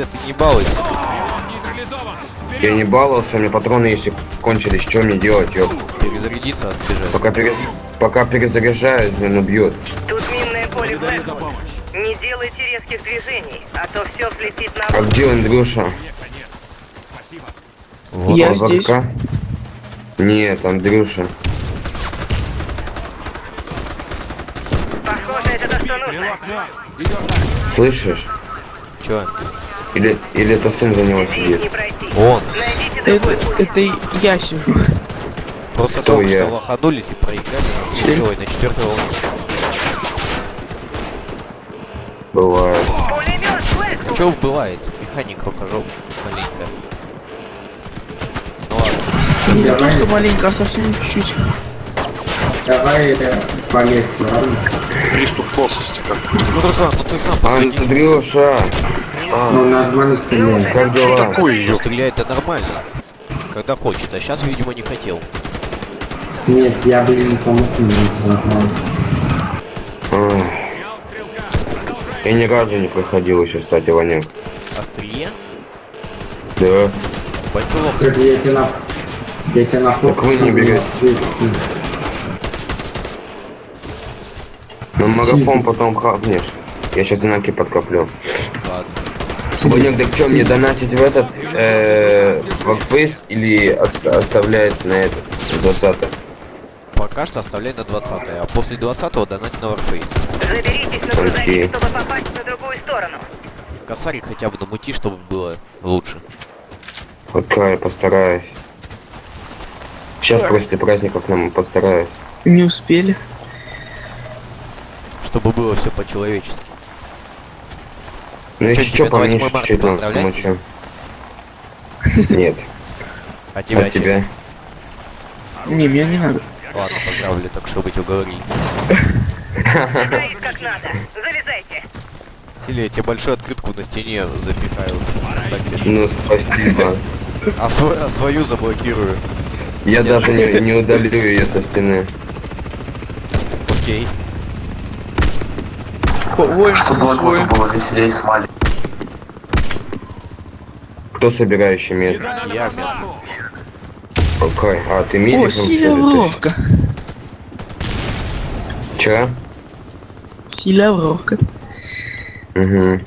Филя, ты не балуйся. Я не баловался, у меня патроны если кончились, что мне делать, ёп? Перезарядиться, отбежать. Пока, пере... Пока перезаряжаюсь, блин, убьет. Тут минное поле Блэквуд. Не делайте резких движений, а то все взлетит на А где Андрюша? Вот Я в здесь. Нет, Андрюша. Похоже, это то, что нужно. Слышишь? Чё? Или, или это сын за него сидит? не. Он. Это, это я сижу. Просто Кто только я? что лоханулись и проиграли четвертой волне. Бывает. Блэквуд. Чё бывает? Механик рукожоп маленькая. Ну ладно. Не то, что маленько, а совсем чуть-чуть. Давай это полегче, ладно? Приступ косости как. Ну, Руслан, ну ты сам посади. Андрюша! А, Ну, нормально стреляет. как Что дела? такое, Ну, ёп? стрелять-то нормально. Когда хочет, а сейчас, видимо, не хотел. Нет, я бы не помог нормально. А. Я ни разу не проходил еще, кстати, Ваня. Острие? Да. Пальтулок. Так я тебе на... Я тебе на Так вы не берете. На марафон потом хапнешь. Я сейчас инаки подкоплю. Ваня, так что, мне донатить в этот, э, или от- оставлять на этот, 20 Пока что оставляй на 20 а после 20 донать на Warface. Заберитесь на грузовик, чтобы попасть на другую сторону. Косарик хотя бы намути, чтобы было лучше. Пока я постараюсь. Сейчас после праздников нам постараюсь. Не успели. Чтобы было все по-человечески. Ну если что, по на мне 8 марта чуть-чуть нам поздравлять? помочь. Нет, А тебя, от тебя. Не, мне не надо. Ладно, поздравили, так чтобы тебя уговорили. Стоит как надо. Залезайте. Или я тебе большую открытку на стене запихаю. Ну спасибо. А, сво- а свою заблокирую. Я даже не, не удалю ее со стены. Окей. О, Воин, свой. Кто собирающий мед? Я. Окей. А, ты медиком? О, силявровка. Чё? Силявровка. Угу.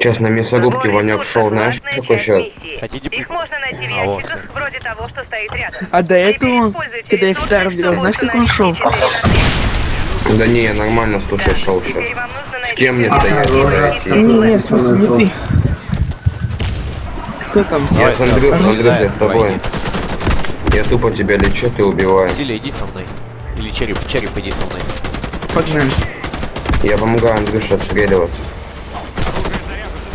Сейчас на мясорубке тут шел, знаешь, часть сейчас? Хотите Их можно найти в А, вот ящиках, вроде того, что стоит рядом. А до этого он, когда я делал, чтобы знаешь, как он шел? Да не, я нормально слушай шел сейчас. Найти кем мне стоять, Не, не, в смысле, не ты. Кто там? Я с давай, я с тобой. Я тупо тебя лечу, ты убиваешь. Силя, иди со мной. Или череп, череп, иди со мной. Погнали. Я помогаю Андрюше отстреливаться.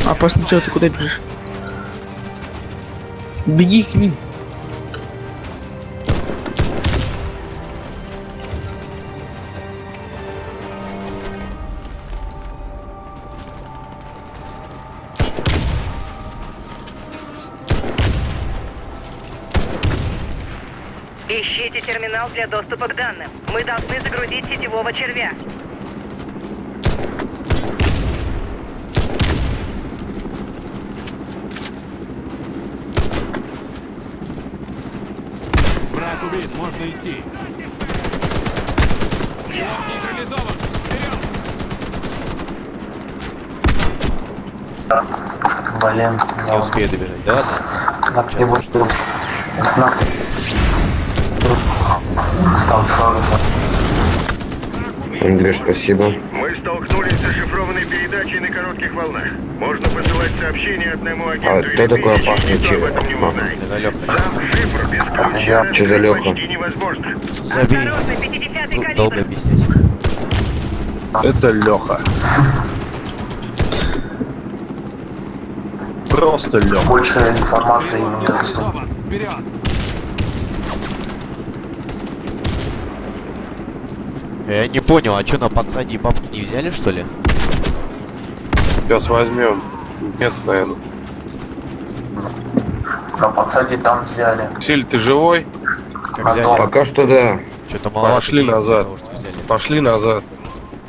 А после чего ты куда бежишь? Беги к ним. Доступа к данным. Мы должны загрузить сетевого червя. Враг убит, можно идти. Его нейтрализован. Вперед! Блин, Не успею добежать. Да знак подожди. знак. Андрюш, спасибо. Мы столкнулись с зашифрованной передачей на коротких волнах. Можно посылать сообщения одному агенту А кто такой опасный без ключа Что за невозможно. Забей. Осторожно, 50-й долго объяснять. Это Леха. Просто Леха. Больше информации не доступно. Вперед! Я не понял, а что на подсаде бабки не взяли, что ли? Сейчас возьмем. Нет, наверное. На подсаде там взяли. Силь, ты живой? Как взяли? Пока что да. Что-то маловато. Пошли назад. того, что взяли. Пошли назад.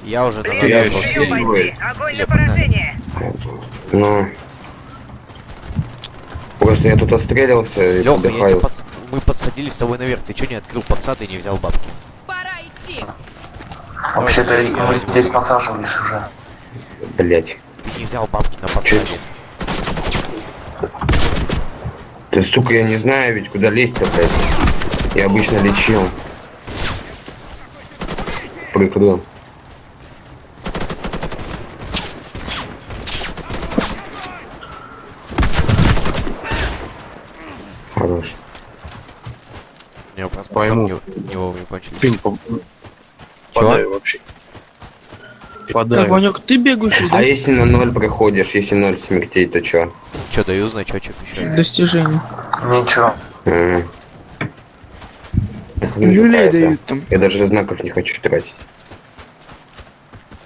Я уже назад я бойцы! Огонь поражение! Ну... Просто я тут отстрелился и Лёха, подс- мы подсадили с тобой наверх. Ты чё не открыл подсад и не взял бабки? Пора идти. Вообще-то я вы возьму. здесь подсаживались уже. Блять. Ты не взял бабки на подсаде. Ты, сука, я не знаю ведь, куда лезть-то, блядь. Я обычно лечил. Прикрыл. Хорош. Него просто Пойму. не, не вовремя кончились. По... Подай вообще. Подай. Так, Ванек, ты бегающий, да? А если на ноль проходишь, если ноль смертей, то чё? Чё, даю значочек еще? Достижение. Ничего. Это Люлей дают там. Я даже знаков не хочу тратить.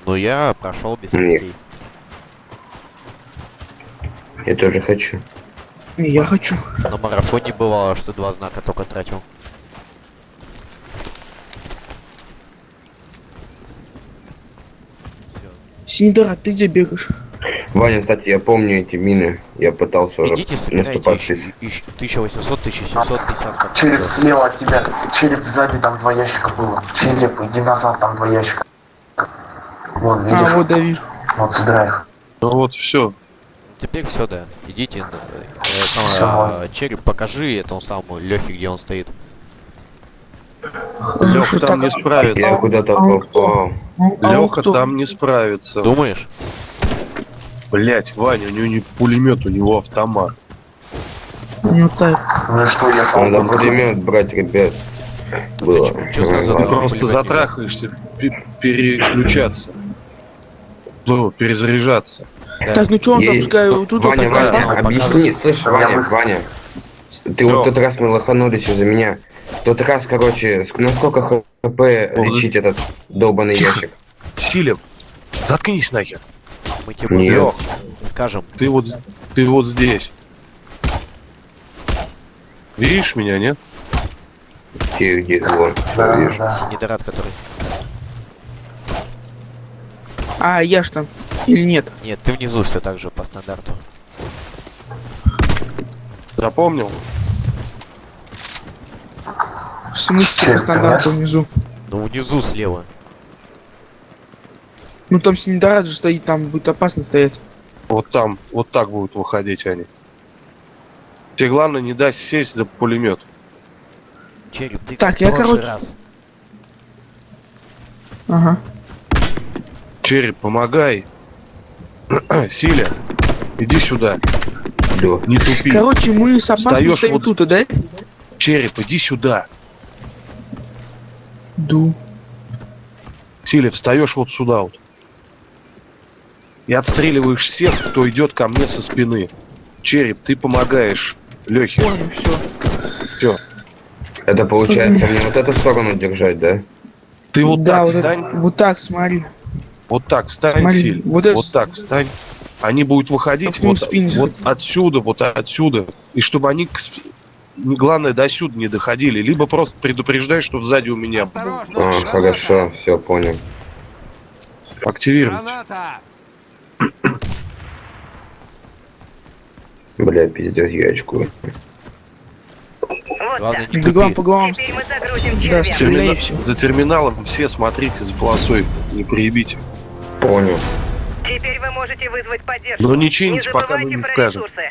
Ну я прошел без смертей. Я тоже хочу. Не, Я хочу. На марафоне бывало, что два знака только тратил. Синидора, ты где бегаешь? Ваня, кстати, я помню эти мины. Я пытался уже Идите, собирайте наступать. еще, еще 1800, 1750 как Череп слева от тебя. Череп сзади, там два ящика было. Череп, иди назад, там два ящика. Вон, видишь? А, вот да вижу. Вот, собирай их. Ну вот, все. Теперь все, да. Идите, э, сам, Всё, а, ладно. череп, покажи этому самому Лехе, где он стоит. Леха так, там не Я справится. куда-то а попал. А Леха там не справится. Думаешь? Блять, Ваня, у него не пулемет, у него автомат. Ну так. Ну что, я сам Надо пулемет брать, ребят. ты Было. чё, чё. Да, Просто затрахаешься, пе- переключаться. Ну, перезаряжаться. Да. Так, ну чё он там, пускай вот тут вот Ваня, такая Ваня, объясни, слышь, Я Ваня. Ваня. Ты Что? вот тот раз мы лоханулись из-за меня. В тот раз, короче, ск- на сколько хп лечить этот долбанный ящик? Силен, заткнись нахер. Мы тебе Нет. Скажем. ты вот, ты вот здесь. Видишь меня, нет? Где, где, вон, Да, видишь. да. Синидорат, который... А, я ж там. Или нет? Нет, ты внизу все так же по стандарту. Запомнил? В смысле стандарту внизу? Ну внизу слева. Ну там Синидора же стоит, там будет опасно стоять. Вот там, вот так будут выходить они. Тебе главное не дай сесть за пулемет. Череп, ты Так, я, короче- раз. Ага. Череп, помогай. Силя, иди сюда, Да. не тупи. Короче, мы с опасным Встаёшь стоим вот- тут, да? Череп, иди сюда. Ду. Силя, встаешь вот сюда вот. И отстреливаешь всех, кто идет ко мне со спины. Череп, ты помогаешь Лехе. Понял, все. Все. Это получается мне вот эту сторону держать, да? Ты вот да, так вот, это- встань. вот так, смотри. Вот так встань, Смотри, Силь. вот Вот, это- так встань. Они будут выходить вот, вот отсюда, вот отсюда. И чтобы они, к главное, до сюда не доходили. Либо просто предупреждай, что сзади у меня Осторожно! А, граната! хорошо, все, понял. активировать. Граната! Бля, пиздец, я очкую. Главное не Бегом по головам. Да. Термина-. За терминалом все смотрите за полосой, не приебите. Понял. Теперь вы можете вызвать поддержку. Но не Не чините, пока мы не скажем. ресурсы.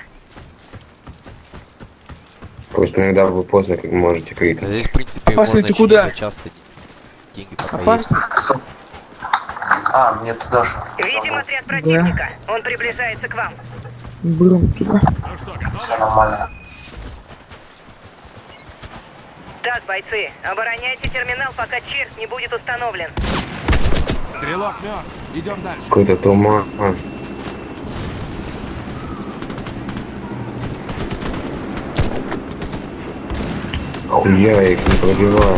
Просто иногда вы поздно как можете крикнуть. Здесь, в принципе, Опасный можно ты куда? часто деньги пока Опасно? А, мне туда же. Видим отряд противника. Он приближается к вам. Бром туда. Ну что, Все нормально. Так, бойцы, обороняйте терминал, пока черт не будет установлен. Стрелок мертв. Идем дальше. Какой-то туман. Я их не пробиваю.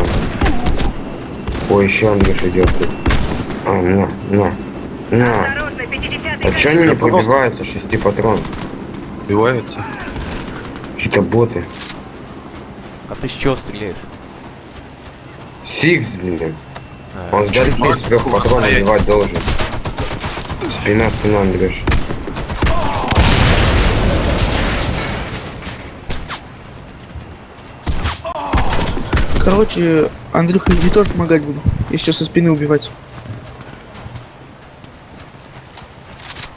Ой, еще Андрюш идет тут. А, на, на, на. Осторожно, 50-й А че они не пробиваются, шести патрон? Убивается. Какие-то боты. А ты с чего стреляешь? Сикс, блин. Он сдали из трех патронов стоять. убивать должен. Спина, спина, Андрюш. Короче, Андрюха, я тебе тоже помогать буду. Я сейчас со спины убивать.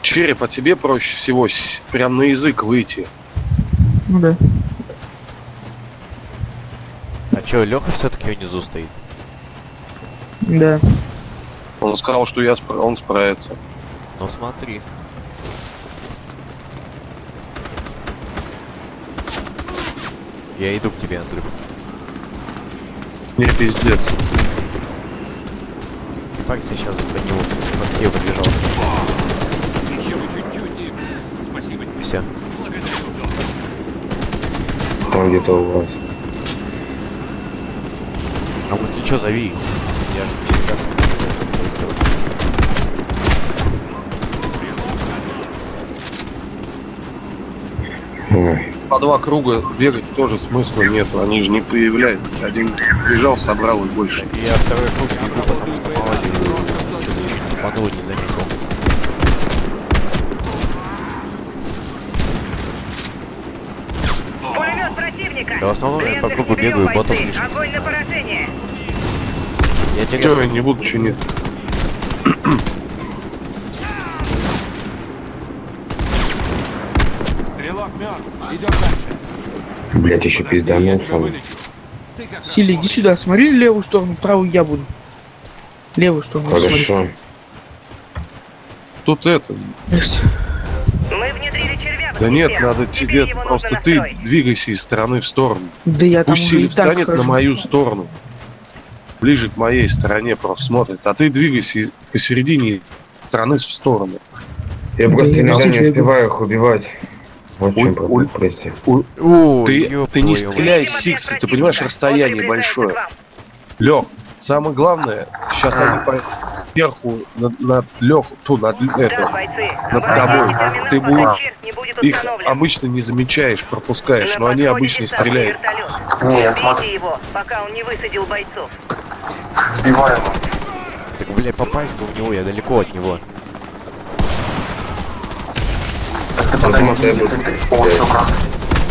Череп, а тебе проще всего прям на язык выйти. Ну да. А чё, Леха все-таки внизу стоит? Да. Он сказал, что я спра- он справится. Ну смотри. Я иду к тебе, Андрюх. Не пиздец. Парься сейчас по него, по тебе побежал. Еще чуть-чуть и... Спасибо тебе. Все. Там где-то у вас. А если что, зови. Я же не всегда с. Ой. По два круга бегать тоже смысла нет, они же не появляются. Один бежал, собрал и больше. Я второй круг бегу, потому что мало что-то не заметил. Да в основном я по кругу бегаю, ботов лишних. Огонь на поражение! Я тебе я не буду чинить. Идем дальше. Блять, еще. Ты как Силя, иди сюда, смотри левую сторону, правую я буду. Левую сторону, смотри. Хорошо. Тут это. Мы внедрили червя в Да нет, надо тебе просто ты двигайся из стороны в сторону. Да я там Пусть уже Сили и так встанет на мою сторону. Ближе к моей стороне просто смотрит. А ты двигайся посередине стороны в сторону. Я Да просто я иногда не успеваю их убивать. Вот в чем Ой, проблема, ой. прости. О, Ты, ты не стреляй Видим с ответ Сикса, ты понимаешь, расстояние большое. Лег, самое главное, сейчас они по сверху над, над Лех, ту, над это, над тобой. Ты будешь- их обычно не замечаешь, пропускаешь, но они обычно стреляют. Не, я смотрю. его, пока он не высадил бойцов. Сбиваю его. Так, блядь, попасть бы в него, я далеко от него. Думал, подойди, я если.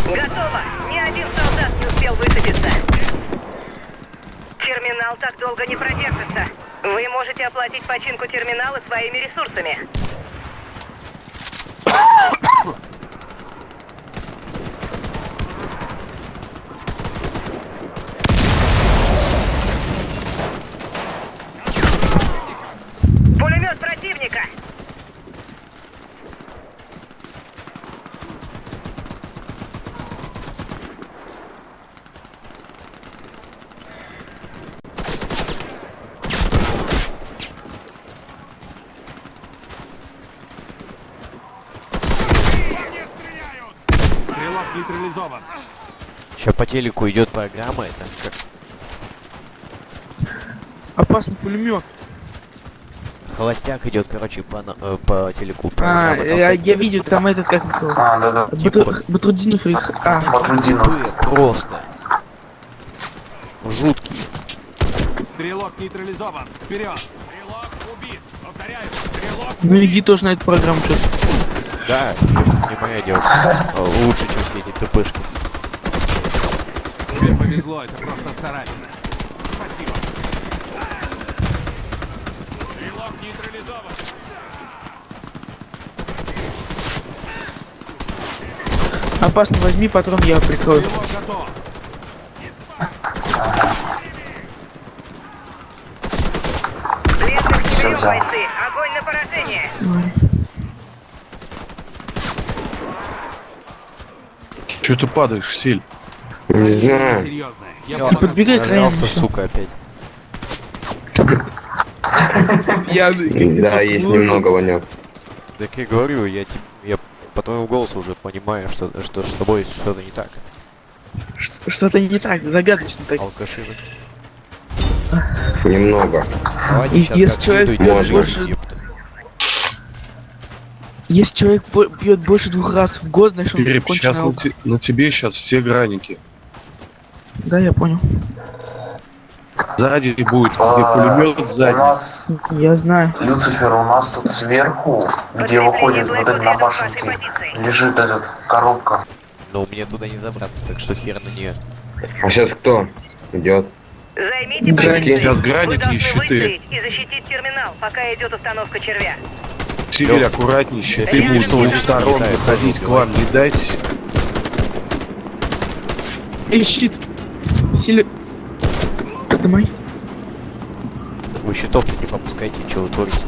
Готово! Ни один солдат не успел высадиться. Терминал так долго не продержится. Вы можете оплатить починку терминала своими ресурсами. Пулемет противника! Стрелок нейтрализован. Сейчас по телеку идет программа, это как Опасный пулемет. холостяк идет, короче, по, на- э, по телеку. А, я, я видел, там этот как его. А, да-да. Батру- Батрудинов или... х- А, Батрудинов. тупые просто. Жуткие. Стрелок нейтрализован. Вперед. Стрелок убит. Повторяю. Стрелок ну иди тоже на эту программу что Да, не, не моя девушка. Лучше, чем все эти тпшки. Повезло, это просто царапина. Спасибо. Стрелок нейтрализован. Опасно, возьми патрон, я прикрою. Стрелок готов. Огонь на поражение. Че ты падаешь, Силь? Не знаю. Серьезно. Я Я полагаю, подбегай к краям. Нарвался, всё. сука, опять. Пьяный. ты Да, есть немного вонет. Так я говорю, я, я по твоему голосу уже понимаю, что, что с тобой что-то не так. Что-то не так, загадочно так. Алкашина. Немного. Давайте И если человек держи, больше- ёпта. Если человек пьет больше двух раз в год, значит он конченый сейчас на, на тебе сейчас все граники. Да, я понял. Сзади будет, где А, пулемет У сзади. нас, Я знаю. Люцифер, у нас тут сверху, где выходит вот это на башенке, лежит этот коробка. Но мне туда не забраться, так что хер на нее. А сейчас кто идет? Займите Гранит. Сейчас гранит и щиты. и защитить терминал, пока идет установка червя. Силь аккуратнейше, ты будешь с двух сторон заходить к вам, не дайте. Эй, щит. Силе... Поднимай. Вы щитов не попускайте, что вы творите.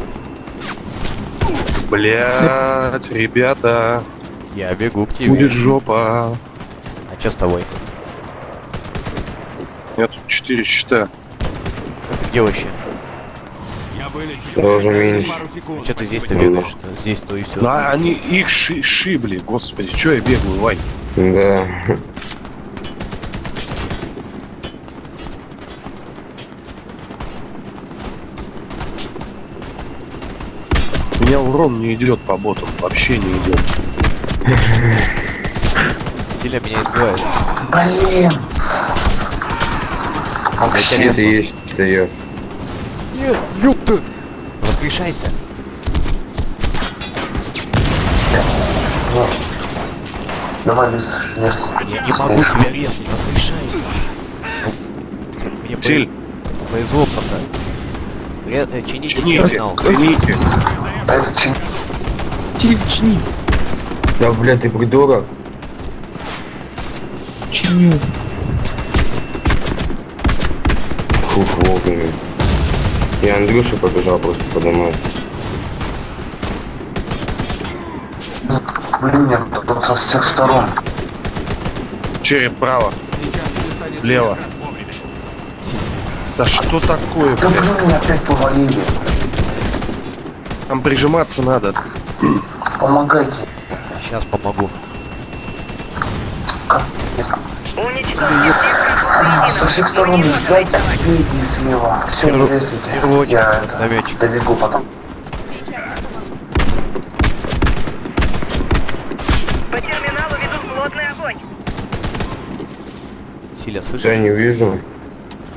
Блять, ребята, Я бегу к тебе. будет жопа. А чё с тобой? Нет, тут 4 щита. Где вообще? Я секунд. Че ты здесь-то бегаешь? Здесь то и все. Ну, а они их ши- шибли, господи, чё я бегаю, Вань? Да. Урон не идет по ботам, вообще не идет. Силя меня избивает. Блин! Щит есть, дает. Нет, ёпта! Воскрешайся. Давай без лес. Я не могу тебя резать, воскрешайся. Мне Силь, повезло пока. Ре- э, Чините чините, чините. Это чин. Силе, чини. Да, блядь, ты придурок. Чиню. Фух, вовремя. Я Андрюшу побежал просто поднимать. Блин, нет, тут со всех сторон. Череп право, вовремя. да что такое, Да блядь? блин, меня опять повалили. Там прижиматься надо. Помогайте. Сейчас помогу. Со всех сторон сзади, спереди и слева. Все, не весите. в первую очередь Я это, добегу потом. По терминалу ведут плотный огонь. Силя, Я слышишь? не вижу.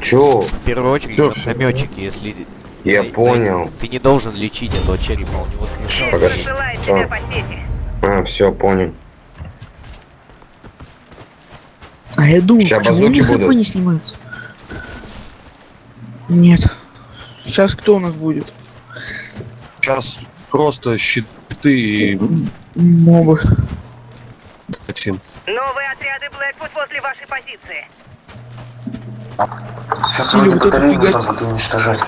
Чё? В первую очередь Всё, наметчики, если... Я Дай- понял. дай- Ты не должен лечить этого черепа, он не воскрешал. Погоди. Рассылает Всё. тебя по сети. А, все, понял. А я думаю, почему у них хп не снимается? Нет. Сейчас кто у нас будет? Сейчас просто щиты и Мобы. Новые отряды Блэквуд возле вашей позиции. Силе вроде вот нужно фигать.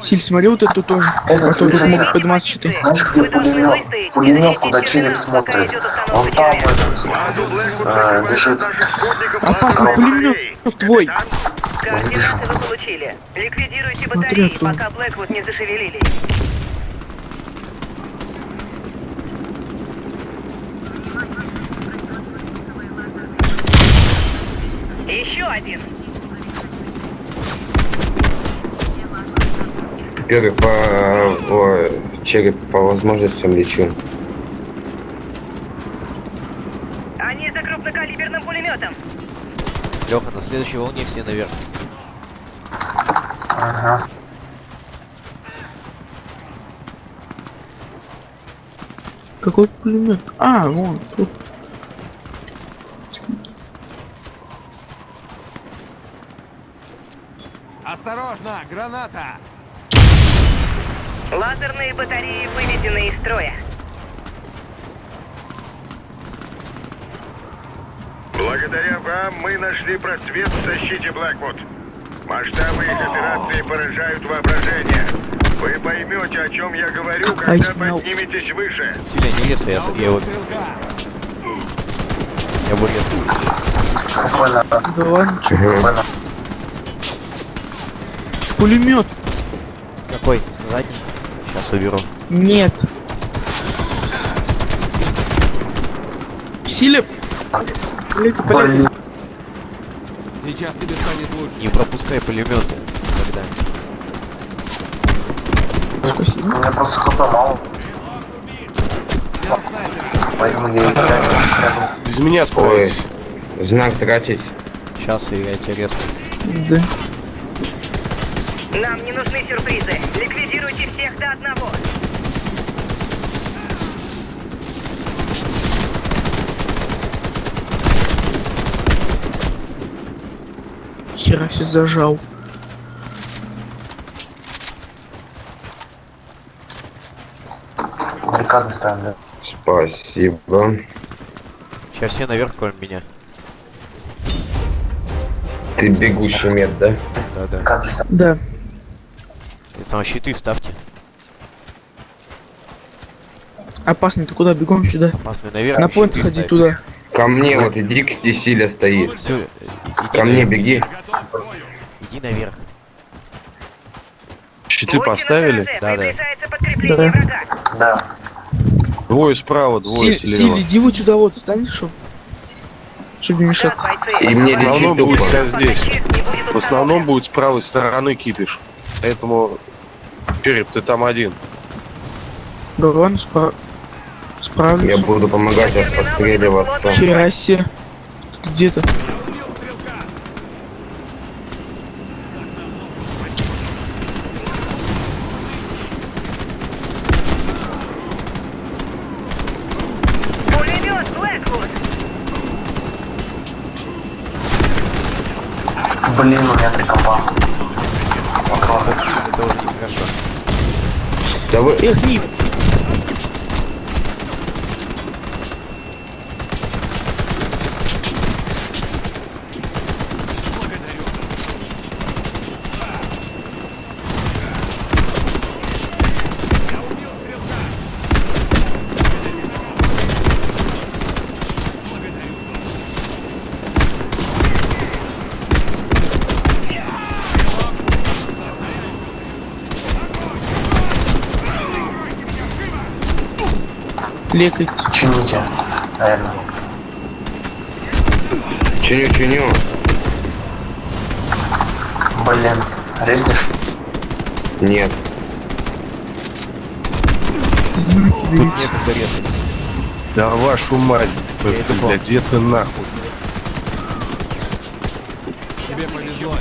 Силь, смотри вот эту тоже. Это А то тут могут подниматься щиты. Знаешь, где пулемет? Пулемет, куда череп смотрит. Он там этот, э, лежит. Опасный пулемет твой. Координаты вы получили. Ликвидируйте Смотри, батареи, оттуда. пока Блэквуд не зашевелились. Еще один. Первый по... о, череп по возможностям лечу. Они за крупнокалиберным пулеметом. Леха, на следующей волне все наверх. Ага. Какой пулемет? А, вон, тут. Осторожно, граната! Лазерные батареи выведены из строя. Благодаря вам мы нашли просвет в защите Блэквуд. Масштабы их операции поражают воображение. Вы поймете, о чем я говорю, когда подниметесь выше. Силя, не резай, я, я его... Я вырез. Буквально, Да ладно. Пулемет. Какой? Задний? Уберу. Нет. Силе. Сейчас тебе станет лучше. Не пропускай пулеметы. Когда. Спасибо. у меня просто снайпера. поэтому я. Без меня справитесь. знак тратить. Сейчас я тебя резну. Да. Нам не нужны сюрпризы. Ликвидируйте всех до одного. Хера зажал. Баррикады ставим, да. Спасибо. Сейчас все наверх, кроме меня. Ты бегущий мед, да? Баррикады ставим. Да. Там щиты ставьте. Опасно, ты куда? Бегом сюда. Опасный наверх. На поинт сходи туда. Ко мне вот иди, где Силя стоит. Все, иди Ко мне беги. К. Иди наверх. Щиты Будьте поставили? Да, да. Да. врага. Да. Двое справа, двое Си- слева. Сили, иди вот сюда вот, стань, чтоб... Чтоб не бойцы. И мне В основном будет вся здесь. В основном будет с правой стороны кипиш. Поэтому, Череп, ты там один. Да ладно, спра... справлюсь. Я буду помогать отстреливаться. Хера себе. Ты Где-то. Убил стрелка. Пулемет Блэквуд. Блин, у меня три компа. Патроны. Это уже нехорошо. Да лекайте. Чините. Наверное. Чиню-чиню. Блин. Резнешь? Нет. Тут некогда резать. Да вашу мать. это Бля, где ты нахуй? Тебе повезло,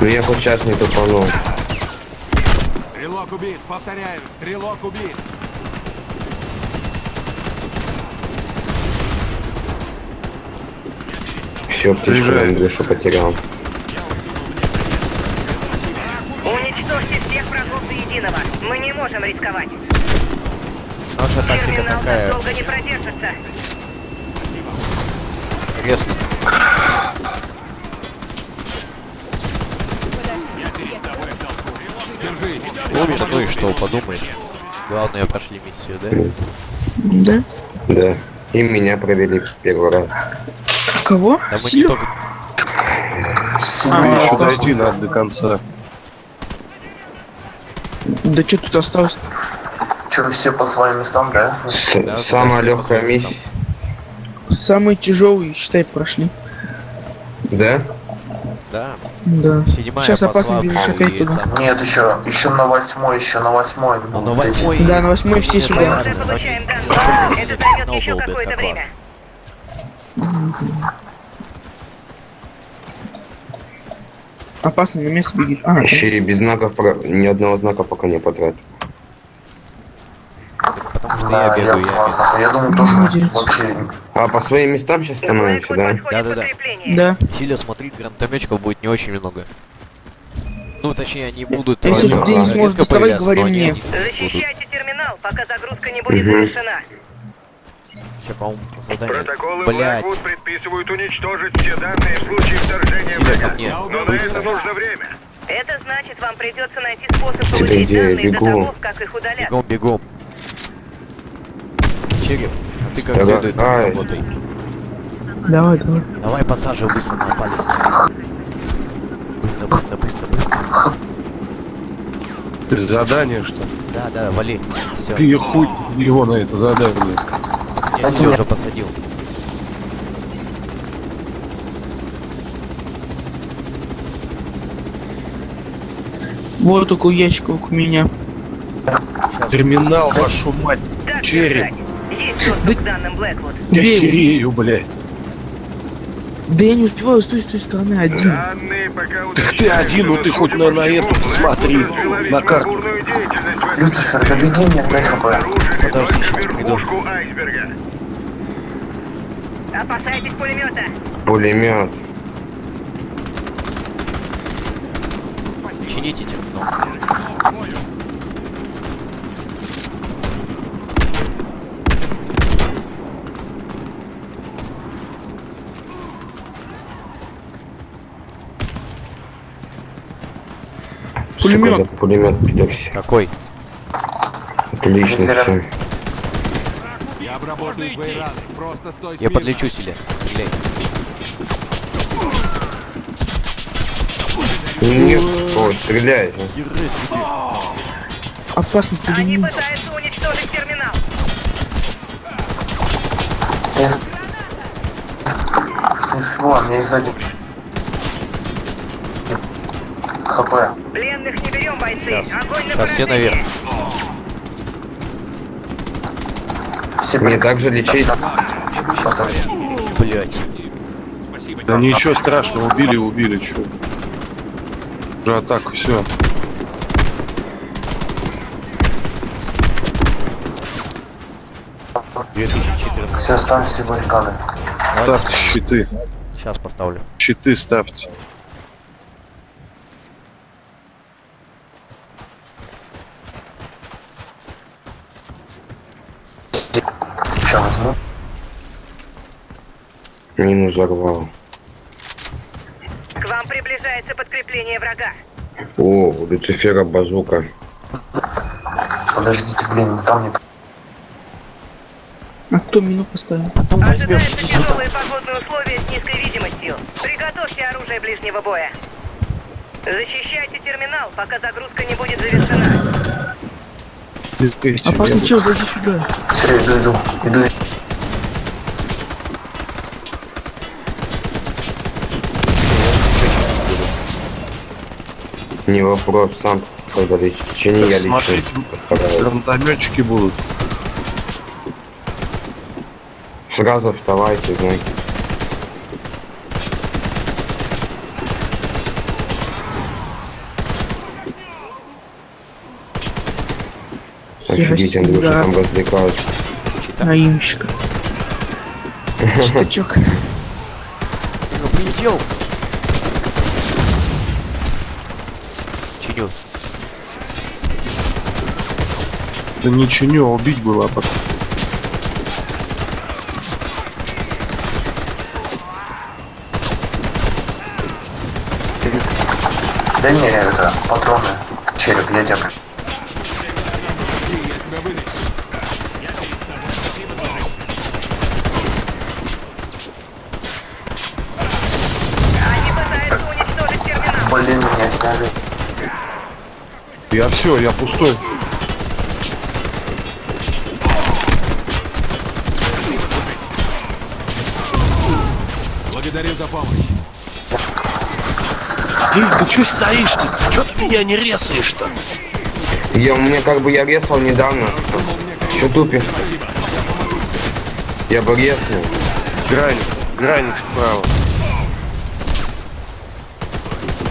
Ну я хоть сейчас не тупанул. Стрелок убит, повторяю, стрелок убит. Все, птичку. Андрюша потерял. Уничтожьте всех врагов до единого. Мы не можем рисковать. Наша тактика Терминал так такая. долго не продержится. Резко. Помнишь, ну и что, подумаешь. Главное, прошли миссию, да? Да? Да. И меня провели в первый раз. Кого? Да мы не только... А, еще дойти надо до конца. Да что тут осталось? Че, все по своим местам, да? Да, Самая легкая миссия. местам. Самые тяжелые, считай, прошли. Да? Да. Да. Седьмая Сейчас опасно бежишь опять туда. Нет, еще, еще на восьмой, еще на восьмой. Ну, на восьмой... Да, на восьмой все сюда. Это займет еще какое-то как время. Опасно, на место беги. А, Еще и без знаков, про- ни одного знака пока не потратил. Да, я бегаю, я классно. Я думаю, тоже вообще... А по своим местам сейчас становимся, да? Да-да-да. да. Силя, смотри, гранатометчиков будет не очень много. Ну, точнее, они будут... Если э, Денис редко может доставать, говори мне. Защищайте терминал, пока загрузка не будет завершена. Сейчас, по-моему, задание... Протоколы Blackwood предписывают уничтожить все данные в случае вторжения врага. Но на это нужно время. Это значит, вам придется найти способ получить данные до того, как их удалят. Бегом, бегом. Череп, а ты как следует работай. Давай, давай. Давай посаживай быстро на палец. Быстро, быстро, быстро, быстро. Ты задание что? Да, да, вали. Все. Ты хуй его на это задание. Я тебя уже посадил. Вот около ящика у меня. Терминал, вашу мать. Череп. Есть доступ к данным Блэквуд. Я херею, блядь. Да я не успеваю с той, с той стороны один. Данные пока Так ты один, ну ты хоть на, на эту посмотри, на карту. Люцифер, да беги мне, дай хп. Подожди, сейчас приду. Опасайтесь пулемета. Пулемет. Чините терминал. Пулемет. Сука, да пулемет пидорси. Какой? Отлично все. Я обработаю твои раны. Просто стой Я подлечу себе. Стреляй. Нет, о, стреляет. Опасный Они пытаются уничтожить терминал. О, мне сзади. ХП. Пленных не берем, бойцы. Сейчас. Огонь на Сейчас все наверх. Все Мне прик- также лечить. Блять. Да ничего страшного, убили, убили, чё. Уже атака, все. Все ставим себе баррикады. Так, щиты. Сейчас поставлю. Щиты ставьте. Сейчас возьму. Мину взорвал. К вам приближается подкрепление врага. О, у Люцифера базука. Подождите, блин, там не... А кто мину поставил? Потом возьмешь. Ожидаются тяжелые погодные условия с низкой видимостью. Приготовьте оружие ближнего боя. Защищайте терминал, пока загрузка не будет завершена. Опасный чел, зайди сюда. Все, иду, иду. Иду. Не вопрос, сам когда лечить. Чини я. Смотрите, гранатометчики будут. Сразу вставайте, знаете. Офигеть, Андрюша, там развлекаются. Наимщика. Штачок. Ну, прилетел. Чиню, а убить было, а потом. Да не, это, патроны. Череп, терминал. Блин, меня сняли. Я все, я пустой. Благодарю за помощь. Ты, ты че стоишь-то? Че ты меня не резаешь-то? Я, у меня как бы я резал недавно. Че тупишь? Я бы резнул. Граник, граник справа.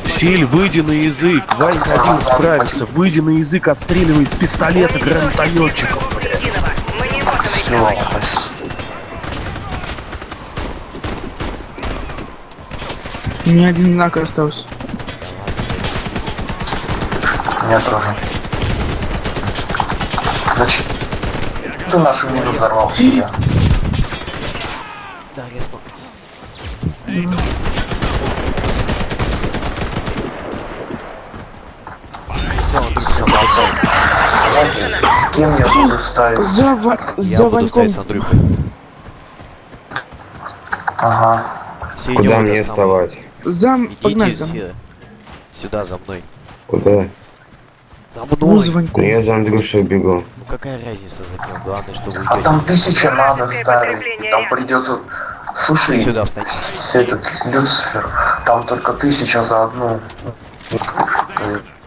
Силь, выйди на язык. Ванька один справится. Выйди на язык, отстреливай из пистолета гранатометчиков. Все, У меня один знак остался. меня тоже. Зачем? Ты нашу мину взорвал себе. Да, молчал. Знаете, с кем я буду ставить? За, Ва- Я за буду Ваньком. стоять с Андрюхой. Ага. Куда мне вставать? Зам, погнали за мной. сюда. Сюда, за мной. Куда? За Ну, мной. за Ну Ваньком. я за Андрюшей бегу. Ну какая разница за кем? Главное, что вы А там тысяча надо ставить. подкрепление Там придется... Слушай, Сюда встань. этот Люцифер, там только тысяча за одну.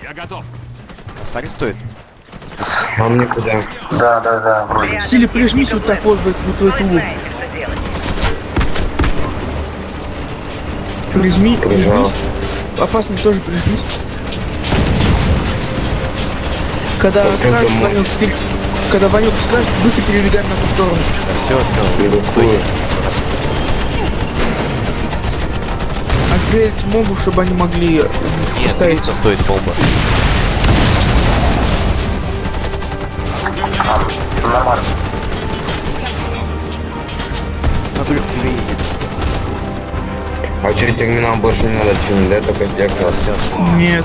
Я готов. Косарь стоит? А мне куда? Да, да, да. Силе прижмись вот так вот в, эту- вот эту Вы угол. знаете, что делать. Прижми, прижмись. Опасный тоже прижмись. Когда скажешь, Ванек, пере- когда Ванек скажет, быстро перебегаем на ту сторону. Все, все. Не рискую. Отгреть мобу, чтобы они могли э, Нет, поставить. 300 стоит бомба. Нормально. Андрюх, тебе едет. А через терминал больше не надо чинить, да? Только зеркало. Нет.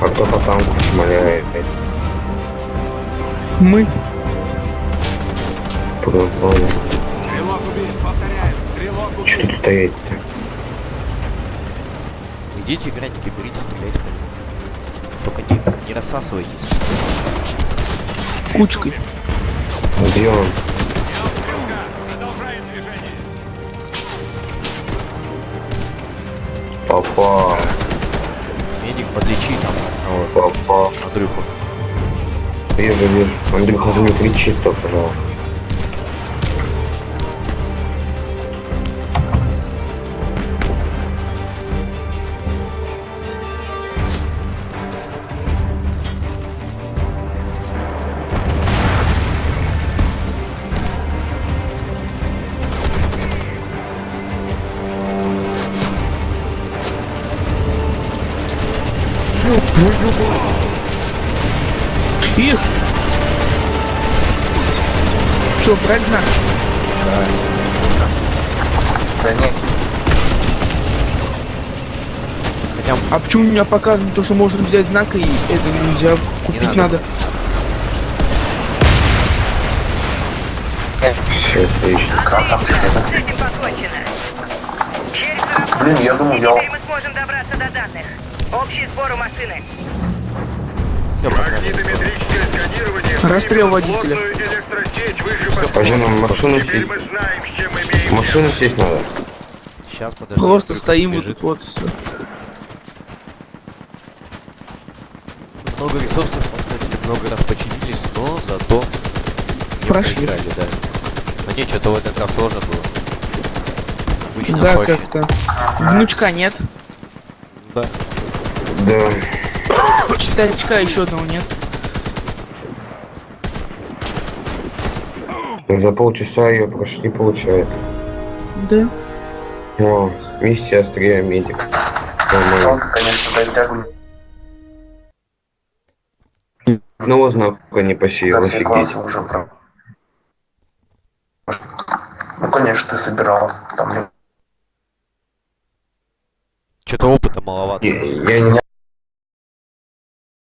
А кто по танку шмаляет? Мы. Понял. Стрелок убит, повторяю, стрелок Что убит. тут стоять-то? Идите играть, берите, стреляйте. Только не, не рассасывайтесь. Кучкой. Где он? Попал. Медик, подлечи там. Вот, Попал. Андрюху. Вижу, вижу. Андрюха, не кричи, то, пожалуйста. Брать знак? Да нет, Хотя А почему у меня показано то, что можно взять знак и это нельзя купить надо. надо? Череп заработал. Блин, я думаю, я... теперь мы сможем добраться до данных. Общий сбор у машины. Расстрел водителя. Пойдем нам машину сесть. Машину сесть надо. Сейчас, подожди. Просто стоим вот тут вот все. Много ресурсов потратили, много раз починились, но зато не Прошли. проиграли, да. Но не, что-то в этот раз сложно было. Обычно Да, как-то. Внучка нет. Да. Да. Старичка еще одного нет. За полчаса ее прошли, получается. Да. О, миссия острее медик. Он, конечно, дотягивает Одного знака не посеял, офигеть. уже прям. Ну, конечно, ты собирал. Там Что-то опыта маловато. Я, я не